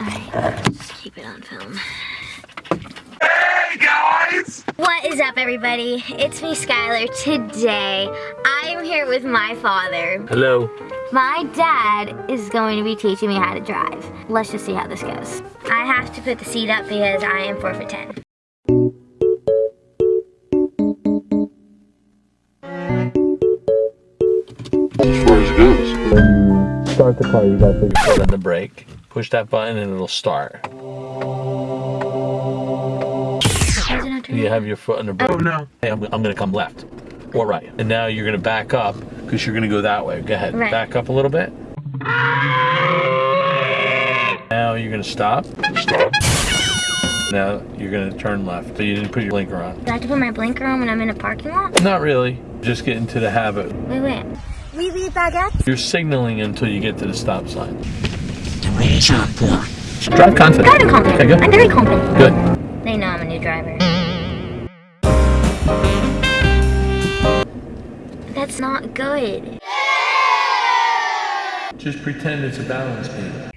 Alright, just keep it on film. Hey guys! What is up everybody? It's me Skylar. Today, I'm here with my father. Hello. My dad is going to be teaching me how to drive. Let's just see how this goes. I have to put the seat up because I am 4 for 10. As far as it goes. Start the car, you gotta put your foot on the brake. Push that button and it'll start. You have your foot on the brake. Oh no. Hey, I'm, I'm gonna come left or right. And now you're gonna back up because you're gonna go that way. Go ahead. Right. Back up a little bit. Now you're gonna stop. Stop. Now you're gonna turn left. So you didn't put your blinker on. Do I have to put my blinker on when I'm in a parking lot? Not really. Just get into the habit. Wait, wait. We leave baguettes? You're signaling until you get to the stop sign. Drive confident. Driving confident. Okay, good. I'm very confident. Good. They know I'm a new driver. That's not good. Just pretend it's a balance beam.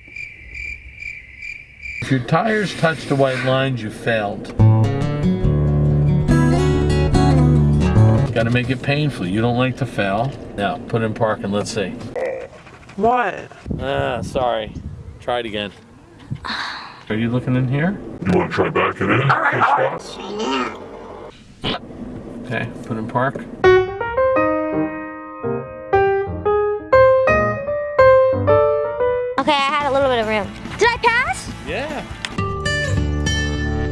If your tires touch the white lines, you failed. Got to make it painful. You don't like to fail. Now, put in park and let's see. What? Ah, sorry. Try it again. Are you looking in here? You want to try backing in? Alright, Okay, put in park. Okay, I had a little bit of room. Did I pass? Yeah.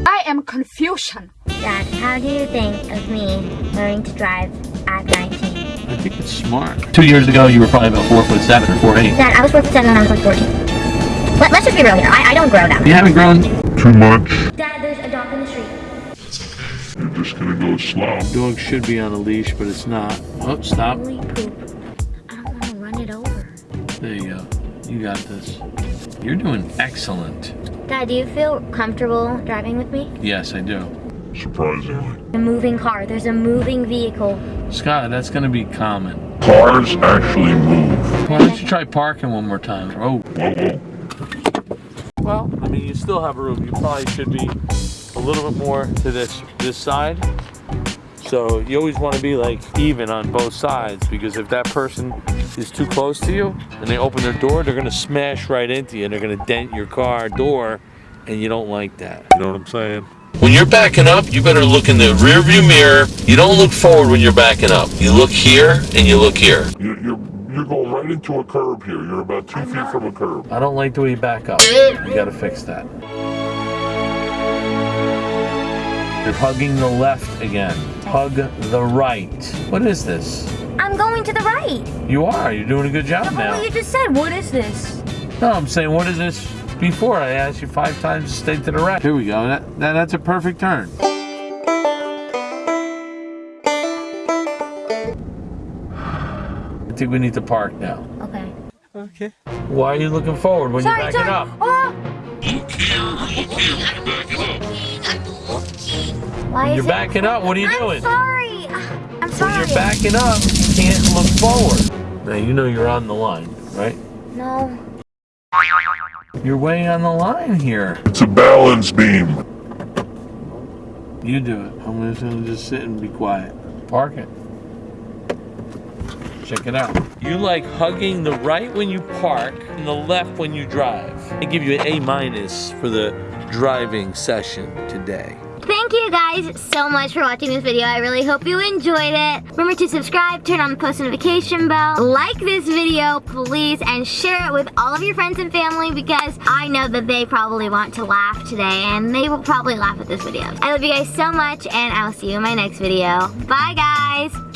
I am confusion. Dad, how do you think of me learning to drive at 19? I think it's smart. Two years ago, you were probably about four foot seven or four eight. Dad, I was 4 foot 7 when I was like 14. Let, let's just be real here. I, I don't grow that You haven't grown. Too much. Dad, there's a dog in the street. You're just gonna go slow. Dog should be on a leash, but it's not. Oh, stop. Holy poop. I don't want to run it over. There you go. You got this. You're doing excellent. Dad, do you feel comfortable driving with me? Yes, I do. Surprisingly. A moving car. There's a moving vehicle. Scott, that's going to be common. Cars actually move. Why don't you try parking one more time? Oh, Whoa, whoa. well, I mean, you still have room. You probably should be a little bit more to this this side. So you always want to be like even on both sides because if that person is too close to you and they open their door, they're gonna smash right into you and they're gonna dent your car door, and you don't like that. You know what I'm saying? When you're backing up, you better look in the rear view mirror. You don't look forward when you're backing up. You look here and you look here. You're, you're, you're going right into a curb here. You're about two feet from a curb. I don't like the way you back up. You gotta fix that. You're hugging the left again. Hug the right. What is this? I'm going to the right. You are. You're doing a good job But what now. you just said, what is this? No, I'm saying, what is this? Before I asked you five times to stay to the right. Here we go. That, that that's a perfect turn. Think we need to park now. Okay. Okay. Why are you looking forward when Sorry, you're backing sorry. up? Oh! Why When is you're it? backing up, what are you I'm doing? sorry. I'm sorry. When you're backing up, you can't look forward. Now you know you're on the line, right? No. You're way on the line here. It's a balance beam. You do it. I'm just gonna just sit and be quiet. Park it. Check it out. You like hugging the right when you park and the left when you drive. I give you an A minus for the driving session today. Thank you guys so much for watching this video. I really hope you enjoyed it. Remember to subscribe, turn on the post notification bell, like this video, please, and share it with all of your friends and family because I know that they probably want to laugh today and they will probably laugh at this video. I love you guys so much and I'll see you in my next video. Bye guys!